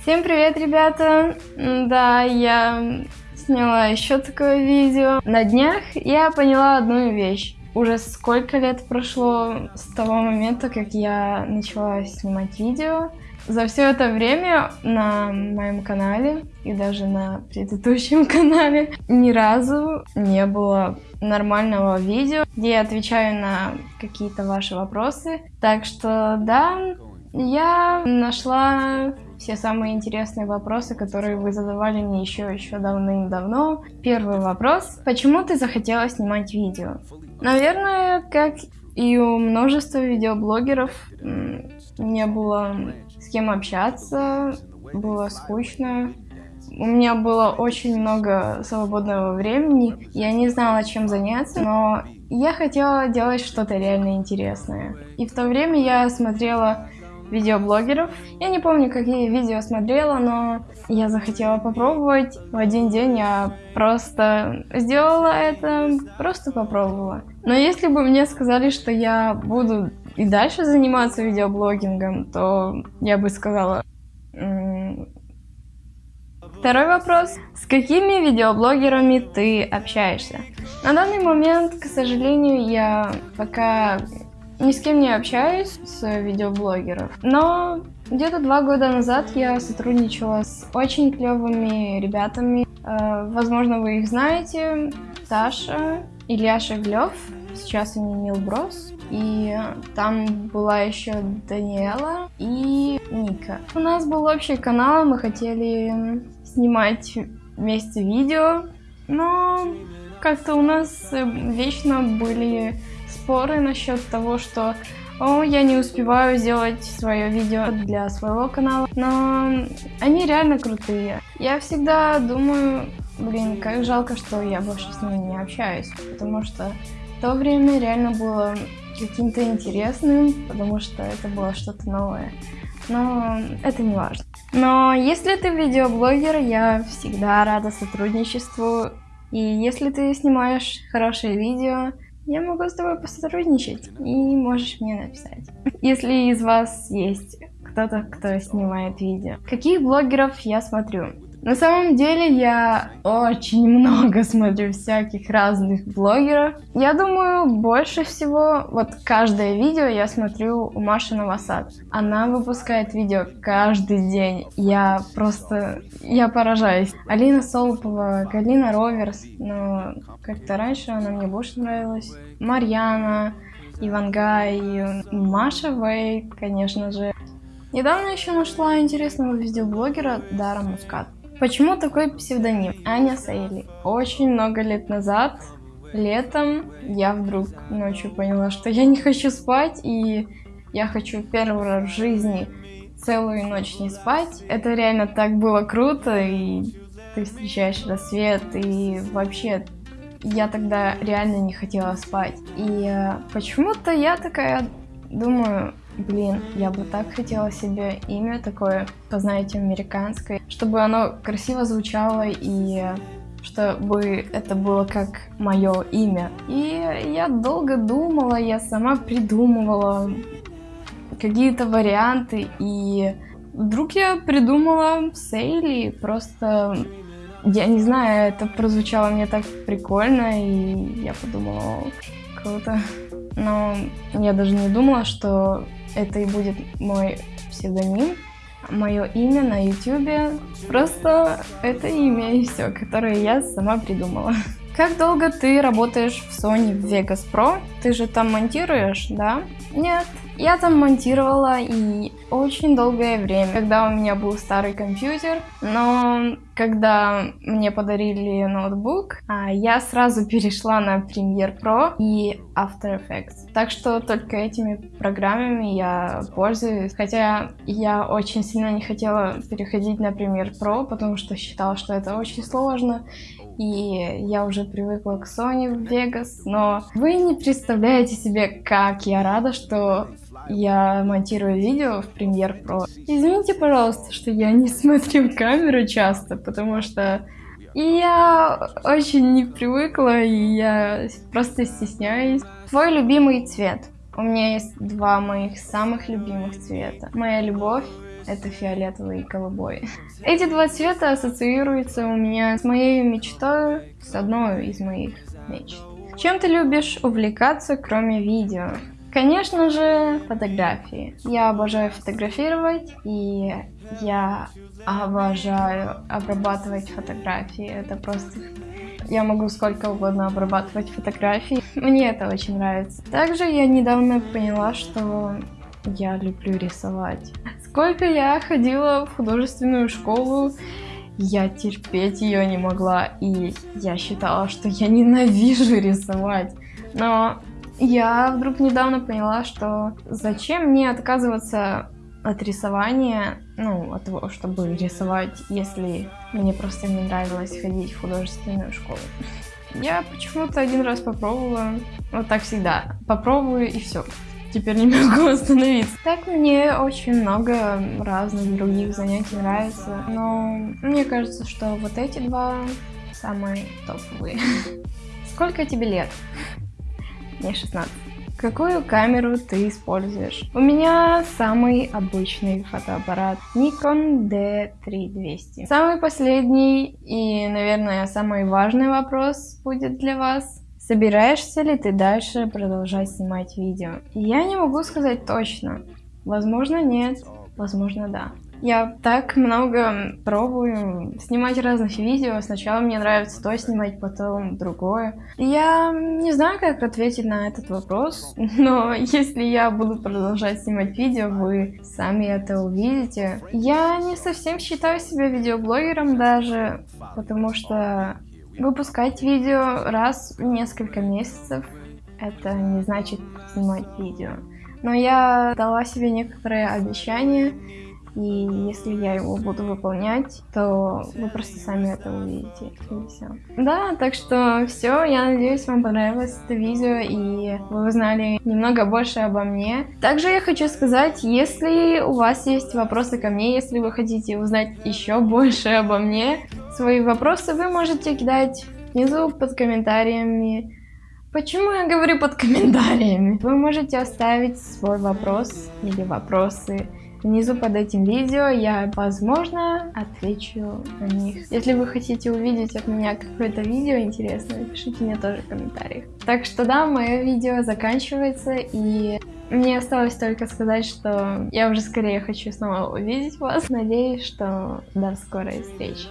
Всем привет, ребята! Да, я сняла еще такое видео. На днях я поняла одну вещь. Уже сколько лет прошло с того момента, как я начала снимать видео. За все это время на моем канале и даже на предыдущем канале ни разу не было нормального видео, где я отвечаю на какие-то ваши вопросы. Так что да, я нашла все самые интересные вопросы, которые вы задавали мне еще еще давным-давно. Первый вопрос. Почему ты захотела снимать видео? Наверное, как и у множества видеоблогеров, не было с кем общаться, было скучно. У меня было очень много свободного времени, я не знала, чем заняться, но я хотела делать что-то реально интересное. И в то время я смотрела видеоблогеров. Я не помню, какие видео смотрела, но я захотела попробовать. В один день я просто сделала это, просто попробовала. Но если бы мне сказали, что я буду и дальше заниматься видеоблогингом, то я бы сказала... Второй вопрос. С какими видеоблогерами ты общаешься? На данный момент, к сожалению, я пока ни с кем не общаюсь с видеоблогеров, но где-то два года назад я сотрудничала с очень клевыми ребятами. Э, возможно, вы их знаете. Саша, Илья Шеглев, сейчас они Милброс. И там была еще Даниэла и Ника. У нас был общий канал, мы хотели снимать вместе видео, но как-то у нас вечно были споры насчет того, что о, я не успеваю сделать свое видео для своего канала, но они реально крутые. Я всегда думаю, блин, как жалко, что я больше с ними не общаюсь, потому что то время реально было каким-то интересным, потому что это было что-то новое. Но это не важно. Но если ты видеоблогер, я всегда рада сотрудничеству. И если ты снимаешь хорошие видео, я могу с тобой посотрудничать и можешь мне написать. Если из вас есть кто-то, кто снимает видео. Каких блогеров я смотрю? На самом деле я очень много смотрю всяких разных блогеров. Я думаю, больше всего, вот каждое видео я смотрю у Маши Новосад. Она выпускает видео каждый день. Я просто, я поражаюсь. Алина Солопова, Галина Роверс, но как-то раньше она мне больше нравилась. Марьяна, Ивангай, Маша Вей, конечно же. Недавно еще нашла интересного видеоблогера Дара Мускат. Почему такой псевдоним? Аня Сейли. Очень много лет назад, летом, я вдруг ночью поняла, что я не хочу спать, и я хочу первый раз в жизни целую ночь не спать. Это реально так было круто, и ты встречаешь рассвет, и вообще я тогда реально не хотела спать. И э, почему-то я такая думаю, Блин, я бы так хотела себе имя такое, познаете, американское, чтобы оно красиво звучало и чтобы это было как мое имя. И я долго думала, я сама придумывала какие-то варианты, и вдруг я придумала Сейли, просто, я не знаю, это прозвучало мне так прикольно, и я подумала, круто. Но я даже не думала, что это и будет мой псевдоним, мое имя на YouTube. Просто это имя и все, которое я сама придумала. Как долго ты работаешь в Sony Vegas Pro? Ты же там монтируешь, да? Нет, я там монтировала и очень долгое время, когда у меня был старый компьютер, но когда мне подарили ноутбук, а, я сразу перешла на Premiere Pro и After Effects. Так что только этими программами я пользуюсь, хотя я очень сильно не хотела переходить на Premiere Pro, потому что считала, что это очень сложно, и я уже привыкла к Sony в Vegas, но вы не представляете себе, как я рада, что я монтирую видео в Premiere Pro. Извините, пожалуйста, что я не смотрю камеру часто, потому что я очень не привыкла, и я просто стесняюсь. Твой любимый цвет? У меня есть два моих самых любимых цвета. Моя любовь это фиолетовый и голубой. Эти два цвета ассоциируются у меня с моей мечтой, с одной из моих мечт. Чем ты любишь увлекаться, кроме видео? Конечно же, фотографии. Я обожаю фотографировать, и я обожаю обрабатывать фотографии. Это просто... Я могу сколько угодно обрабатывать фотографии. Мне это очень нравится. Также я недавно поняла, что я люблю рисовать. Сколько я ходила в художественную школу, я терпеть ее не могла, и я считала, что я ненавижу рисовать. Но я вдруг недавно поняла, что зачем мне отказываться от рисования, ну, от того, чтобы рисовать, если мне просто не нравилось ходить в художественную школу. Я почему-то один раз попробовала, вот так всегда, попробую и все. Теперь не могу остановиться. Так мне очень много разных других занятий нравится, но мне кажется, что вот эти два самые топовые. Сколько тебе лет? Мне 16. Какую камеру ты используешь? У меня самый обычный фотоаппарат Nikon D3200. Самый последний и, наверное, самый важный вопрос будет для вас. Собираешься ли ты дальше продолжать снимать видео? Я не могу сказать точно. Возможно, нет. Возможно, да. Я так много пробую снимать разных видео. Сначала мне нравится то снимать, потом другое. Я не знаю, как ответить на этот вопрос, но если я буду продолжать снимать видео, вы сами это увидите. Я не совсем считаю себя видеоблогером даже, потому что выпускать видео раз в несколько месяцев, это не значит снимать видео. Но я дала себе некоторые обещания, и если я его буду выполнять, то вы просто сами это увидите. И все. Да, так что все. Я надеюсь, вам понравилось это видео и вы узнали немного больше обо мне. Также я хочу сказать, если у вас есть вопросы ко мне, если вы хотите узнать еще больше обо мне, свои вопросы вы можете кидать внизу под комментариями. Почему я говорю под комментариями? Вы можете оставить свой вопрос или вопросы Внизу под этим видео я, возможно, отвечу на них. Если вы хотите увидеть от меня какое-то видео интересное, пишите мне тоже в комментариях. Так что да, мое видео заканчивается, и мне осталось только сказать, что я уже скорее хочу снова увидеть вас. Надеюсь, что до скорой встречи.